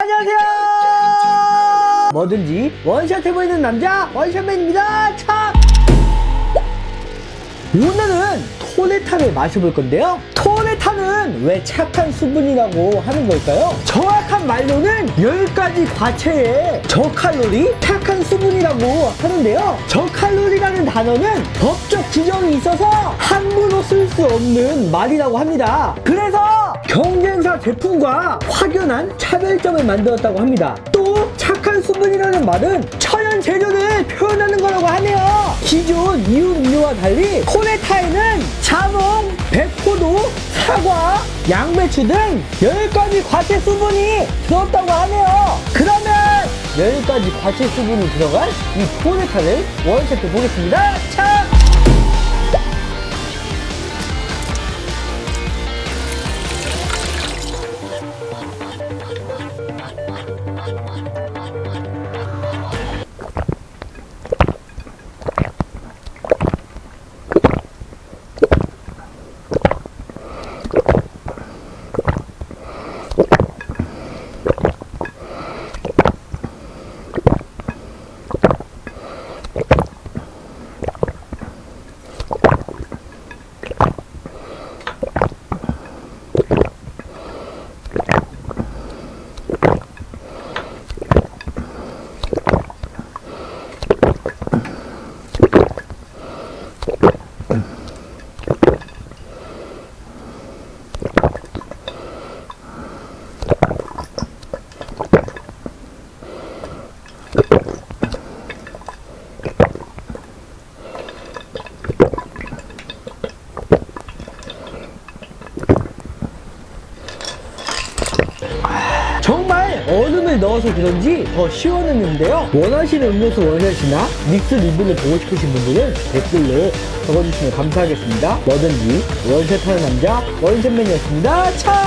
안녕하세요. 뭐든지 원샷 해보이는 남자 원샷맨입니다. 참. 오늘은 토레타를 마셔볼 건데요. 토레타는 왜 착한 수분이라고 하는 걸까요? 정확한 말로는 10가지 과체의 저칼로리 착한 수분이라고 하는데요. 저칼로리라는 단어는 법적 지정이 있어서 함부로 쓸 수 없는 말이라고 합니다. 그래서 경쟁사 제품과 확연한 차별점을 만들었다고 합니다. 또 착한 수분이라는 말은 천연 재료를 표현하는 거라고 하네요. 기존 이음료와 달리 코네타에는 자몽, 백포도, 사과, 양배추 등 10가지 과체 수분이 들었다고 하네요. 그러면 10가지 과체 수분이 들어간 이 코네타를 원샷해 보겠습니다. 참! 정말 얼음을 넣어서 그런지 더 시원했는데요. 원하시는 음료수 원샷이나 믹스 리뷰를 보고 싶으신 분들은 댓글로 적어주시면 감사하겠습니다. 뭐든지 원샷하는 남자 원샷맨이었습니다. 참!